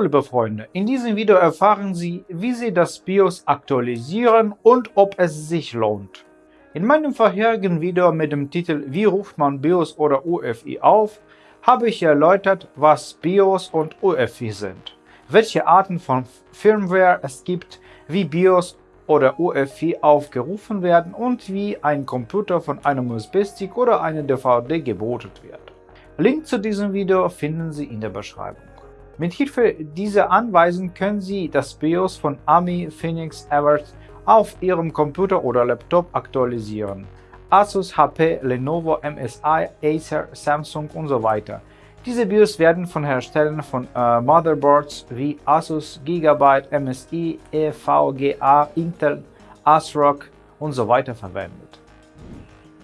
Hallo liebe Freunde, in diesem Video erfahren Sie, wie Sie das BIOS aktualisieren und ob es sich lohnt. In meinem vorherigen Video mit dem Titel Wie ruft man BIOS oder UEFI auf, habe ich erläutert, was BIOS und UEFI sind, welche Arten von Firmware es gibt, wie BIOS oder UEFI aufgerufen werden und wie ein Computer von einem USB-Stick oder einer DVD gebootet wird. Link zu diesem Video finden Sie in der Beschreibung. Mit Hilfe dieser Anweisung können Sie das BIOS von AMI Phoenix Everest auf Ihrem Computer oder Laptop aktualisieren. Asus, HP, Lenovo, MSI, Acer, Samsung und so weiter. Diese BIOS werden von Herstellern von äh, Motherboards wie Asus, Gigabyte, MSI, EVGA, Intel, ASRock und so weiter verwendet.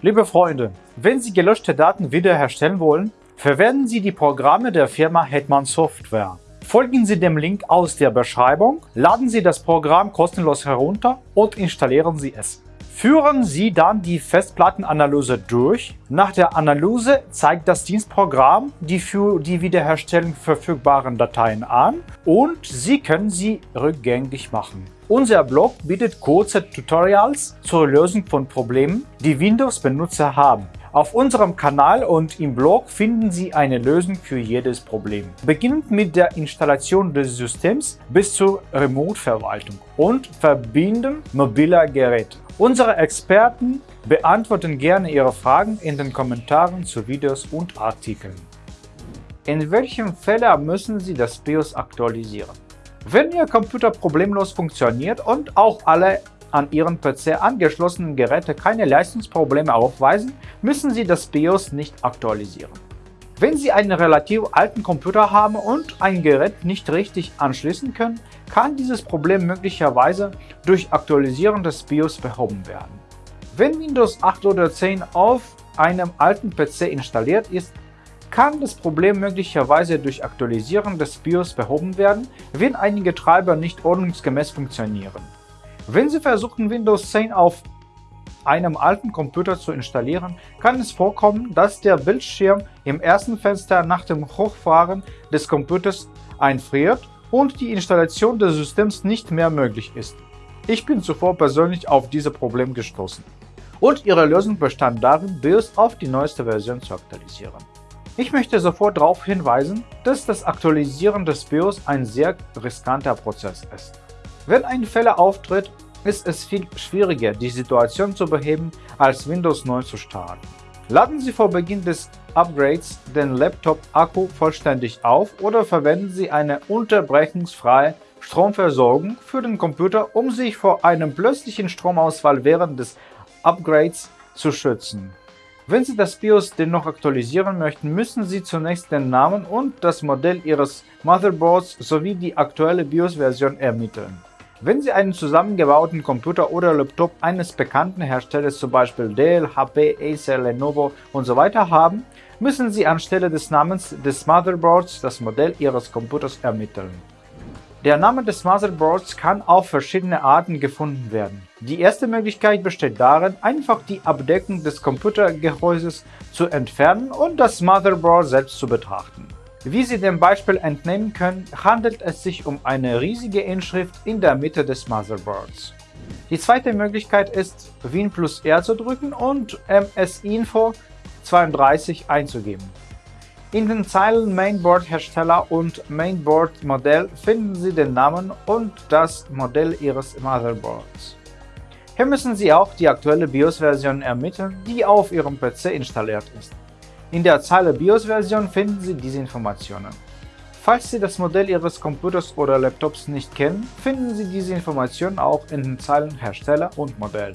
Liebe Freunde, wenn Sie gelöschte Daten wiederherstellen wollen, Verwenden Sie die Programme der Firma Hetman Software. Folgen Sie dem Link aus der Beschreibung, laden Sie das Programm kostenlos herunter und installieren Sie es. Führen Sie dann die Festplattenanalyse durch. Nach der Analyse zeigt das Dienstprogramm die für die Wiederherstellung verfügbaren Dateien an und Sie können sie rückgängig machen. Unser Blog bietet kurze Tutorials zur Lösung von Problemen, die Windows-Benutzer haben. Auf unserem Kanal und im Blog finden Sie eine Lösung für jedes Problem. Beginnend mit der Installation des Systems bis zur Remote-Verwaltung und Verbinden mobiler Geräte. Unsere Experten beantworten gerne Ihre Fragen in den Kommentaren zu Videos und Artikeln. In welchem Fälle müssen Sie das BIOS aktualisieren? Wenn Ihr Computer problemlos funktioniert und auch alle an Ihren PC angeschlossenen Geräte keine Leistungsprobleme aufweisen, müssen Sie das BIOS nicht aktualisieren. Wenn Sie einen relativ alten Computer haben und ein Gerät nicht richtig anschließen können, kann dieses Problem möglicherweise durch Aktualisieren des BIOS behoben werden. Wenn Windows 8 oder 10 auf einem alten PC installiert ist, kann das Problem möglicherweise durch Aktualisieren des BIOS behoben werden, wenn einige Treiber nicht ordnungsgemäß funktionieren. Wenn Sie versuchen, Windows 10 auf einem alten Computer zu installieren, kann es vorkommen, dass der Bildschirm im ersten Fenster nach dem Hochfahren des Computers einfriert und die Installation des Systems nicht mehr möglich ist. Ich bin zuvor persönlich auf dieses Problem gestoßen. Und ihre Lösung bestand darin, BIOS auf die neueste Version zu aktualisieren. Ich möchte sofort darauf hinweisen, dass das Aktualisieren des BIOS ein sehr riskanter Prozess ist. Wenn ein Fehler auftritt, ist es viel schwieriger, die Situation zu beheben, als Windows neu zu starten. Laden Sie vor Beginn des Upgrades den Laptop-Akku vollständig auf oder verwenden Sie eine unterbrechungsfreie Stromversorgung für den Computer, um sich vor einem plötzlichen Stromausfall während des Upgrades zu schützen. Wenn Sie das BIOS dennoch aktualisieren möchten, müssen Sie zunächst den Namen und das Modell Ihres Motherboards sowie die aktuelle BIOS-Version ermitteln. Wenn Sie einen zusammengebauten Computer oder Laptop eines bekannten Herstellers, zum Beispiel Dell, HP, Acer, Lenovo usw. So haben, müssen Sie anstelle des Namens des Motherboards das Modell Ihres Computers ermitteln. Der Name des Motherboards kann auf verschiedene Arten gefunden werden. Die erste Möglichkeit besteht darin, einfach die Abdeckung des Computergehäuses zu entfernen und das Motherboard selbst zu betrachten. Wie Sie dem Beispiel entnehmen können, handelt es sich um eine riesige Inschrift in der Mitte des Motherboards. Die zweite Möglichkeit ist, Win plus R zu drücken und MS-Info 32 einzugeben. In den Zeilen Mainboard-Hersteller und Mainboard-Modell finden Sie den Namen und das Modell Ihres Motherboards. Hier müssen Sie auch die aktuelle BIOS-Version ermitteln, die auf Ihrem PC installiert ist. In der Zeile BIOS-Version finden Sie diese Informationen. Falls Sie das Modell Ihres Computers oder Laptops nicht kennen, finden Sie diese Informationen auch in den Zeilen Hersteller und Modell.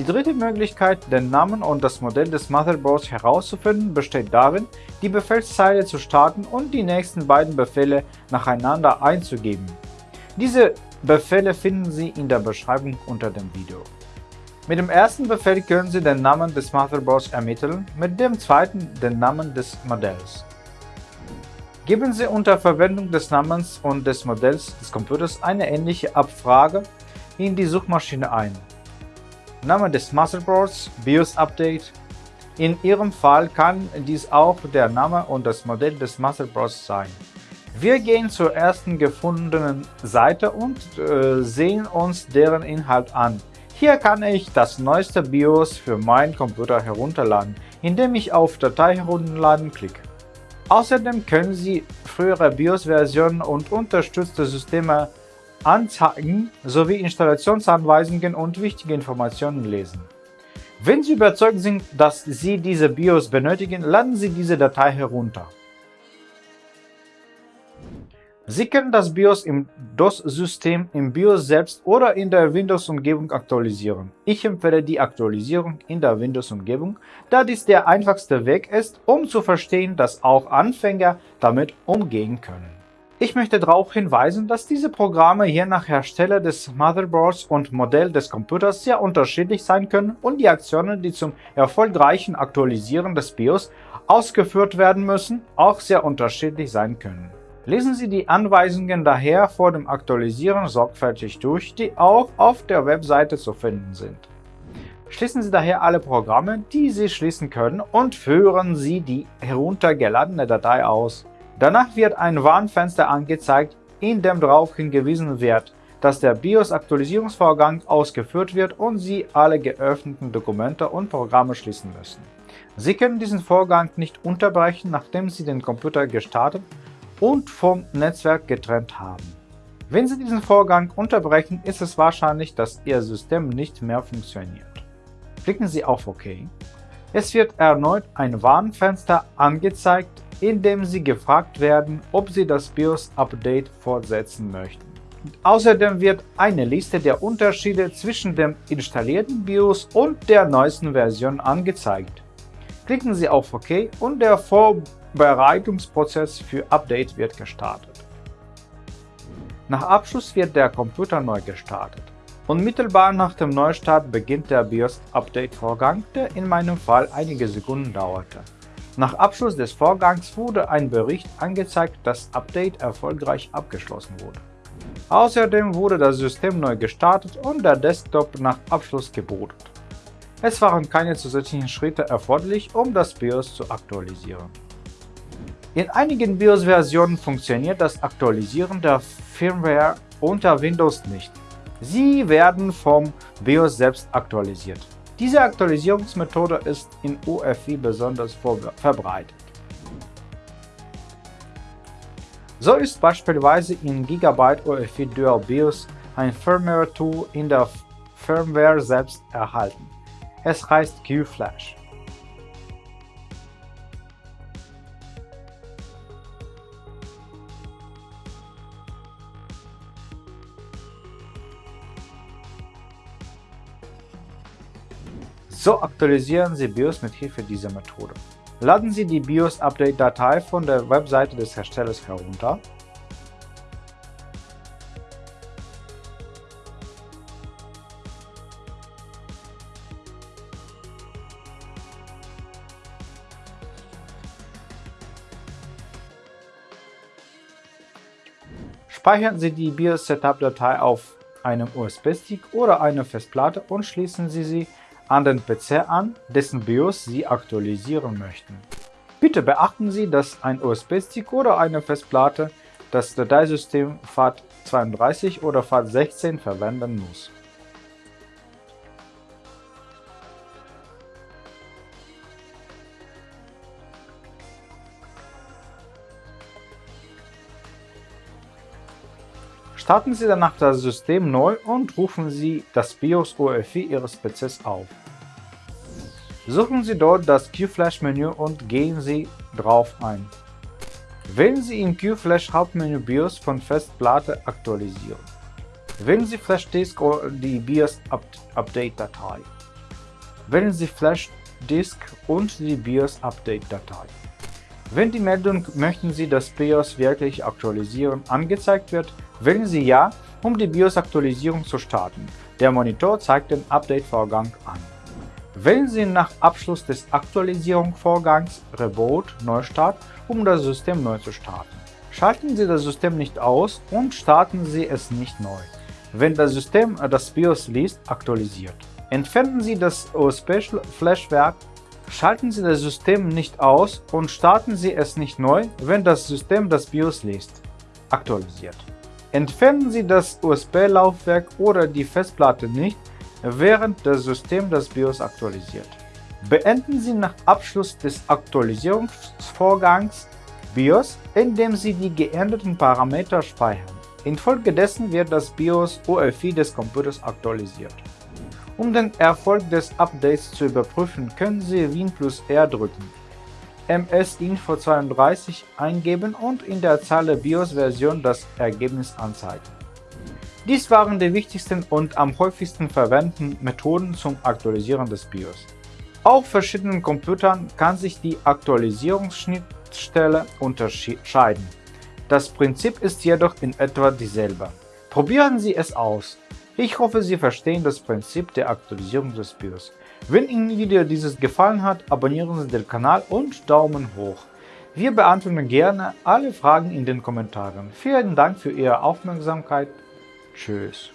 Die dritte Möglichkeit, den Namen und das Modell des Motherboards herauszufinden, besteht darin, die Befehlszeile zu starten und die nächsten beiden Befehle nacheinander einzugeben. Diese Befehle finden Sie in der Beschreibung unter dem Video. Mit dem ersten Befehl können Sie den Namen des Motherboards ermitteln, mit dem zweiten den Namen des Modells. Geben Sie unter Verwendung des Namens und des Modells des Computers eine ähnliche Abfrage in die Suchmaschine ein. Name des Motherboards, BIOS Update. In Ihrem Fall kann dies auch der Name und das Modell des Motherboards sein. Wir gehen zur ersten gefundenen Seite und äh, sehen uns deren Inhalt an. Hier kann ich das neueste BIOS für meinen Computer herunterladen, indem ich auf Datei herunterladen klicke. Außerdem können Sie frühere BIOS-Versionen und unterstützte Systeme anzeigen sowie Installationsanweisungen und wichtige Informationen lesen. Wenn Sie überzeugt sind, dass Sie diese BIOS benötigen, laden Sie diese Datei herunter. Sie können das BIOS im DOS-System, im BIOS selbst oder in der Windows-Umgebung aktualisieren. Ich empfehle die Aktualisierung in der Windows-Umgebung, da dies der einfachste Weg ist, um zu verstehen, dass auch Anfänger damit umgehen können. Ich möchte darauf hinweisen, dass diese Programme je nach Hersteller des Motherboards und Modell des Computers sehr unterschiedlich sein können und die Aktionen, die zum erfolgreichen Aktualisieren des BIOS ausgeführt werden müssen, auch sehr unterschiedlich sein können. Lesen Sie die Anweisungen daher vor dem Aktualisieren sorgfältig durch, die auch auf der Webseite zu finden sind. Schließen Sie daher alle Programme, die Sie schließen können und führen Sie die heruntergeladene Datei aus. Danach wird ein Warnfenster angezeigt, in dem darauf hingewiesen wird, dass der BIOS-Aktualisierungsvorgang ausgeführt wird und Sie alle geöffneten Dokumente und Programme schließen müssen. Sie können diesen Vorgang nicht unterbrechen, nachdem Sie den Computer gestartet und vom Netzwerk getrennt haben. Wenn Sie diesen Vorgang unterbrechen, ist es wahrscheinlich, dass Ihr System nicht mehr funktioniert. Klicken Sie auf OK. Es wird erneut ein Warnfenster angezeigt, in dem Sie gefragt werden, ob Sie das BIOS-Update fortsetzen möchten. Außerdem wird eine Liste der Unterschiede zwischen dem installierten BIOS und der neuesten Version angezeigt. Klicken Sie auf OK und der Vorbereitungsprozess für Update wird gestartet. Nach Abschluss wird der Computer neu gestartet. Unmittelbar nach dem Neustart beginnt der BIOS-Update-Vorgang, der in meinem Fall einige Sekunden dauerte. Nach Abschluss des Vorgangs wurde ein Bericht angezeigt, dass Update erfolgreich abgeschlossen wurde. Außerdem wurde das System neu gestartet und der Desktop nach Abschluss gebootet. Es waren keine zusätzlichen Schritte erforderlich, um das BIOS zu aktualisieren. In einigen BIOS-Versionen funktioniert das Aktualisieren der Firmware unter Windows nicht. Sie werden vom BIOS selbst aktualisiert. Diese Aktualisierungsmethode ist in UEFI besonders verbreitet. So ist beispielsweise in Gigabyte UEFI Dual BIOS ein Firmware-Tool in der Firmware selbst erhalten. Es heißt QFlash. So aktualisieren Sie BIOS mit Hilfe dieser Methode. Laden Sie die BIOS-Update-Datei von der Webseite des Herstellers herunter Speichern Sie die BIOS-Setup-Datei auf einem USB-Stick oder einer Festplatte und schließen Sie sie an den PC an, dessen BIOS Sie aktualisieren möchten. Bitte beachten Sie, dass ein USB-Stick oder eine Festplatte das Dateisystem FAT32 oder FAT16 verwenden muss. Starten Sie danach das System neu und rufen Sie das BIOS UEFI Ihres PCs auf. Suchen Sie dort das QFlash-Menü und gehen Sie drauf ein. Wählen Sie im QFlash Hauptmenü BIOS von Festplatte aktualisieren. Wählen Sie Flash Disk oder die BIOS Update Datei. Wählen Sie Flash Disk und die BIOS Update Datei. Wenn die Meldung Möchten Sie das BIOS wirklich aktualisieren angezeigt wird, Wählen Sie Ja, um die BIOS-Aktualisierung zu starten. Der Monitor zeigt den Update-Vorgang an. Wählen Sie nach Abschluss des Aktualisierungsvorgangs Reboot Neustart, um das System neu zu starten. Schalten Sie das System nicht aus und starten Sie es nicht neu, wenn das System das BIOS liest, aktualisiert. Entfernen Sie das USB-Flashwerk, schalten Sie das System nicht aus und starten Sie es nicht neu, wenn das System das BIOS liest. aktualisiert. Entfernen Sie das USB-Laufwerk oder die Festplatte nicht, während das System das BIOS aktualisiert. Beenden Sie nach Abschluss des Aktualisierungsvorgangs BIOS, indem Sie die geänderten Parameter speichern. Infolgedessen wird das BIOS UEFI des Computers aktualisiert. Um den Erfolg des Updates zu überprüfen, können Sie Win plus R drücken, MS-Info32 eingeben und in der Zeile BIOS-Version das Ergebnis anzeigen. Dies waren die wichtigsten und am häufigsten verwendeten Methoden zum Aktualisieren des BIOS. Auf verschiedenen Computern kann sich die Aktualisierungsschnittstelle unterscheiden. Das Prinzip ist jedoch in etwa dieselbe. Probieren Sie es aus. Ich hoffe, Sie verstehen das Prinzip der Aktualisierung des BIOS. Wenn Ihnen Video dieses gefallen hat, abonnieren Sie den Kanal und Daumen hoch. Wir beantworten gerne alle Fragen in den Kommentaren. Vielen Dank für Ihre Aufmerksamkeit. Tschüss.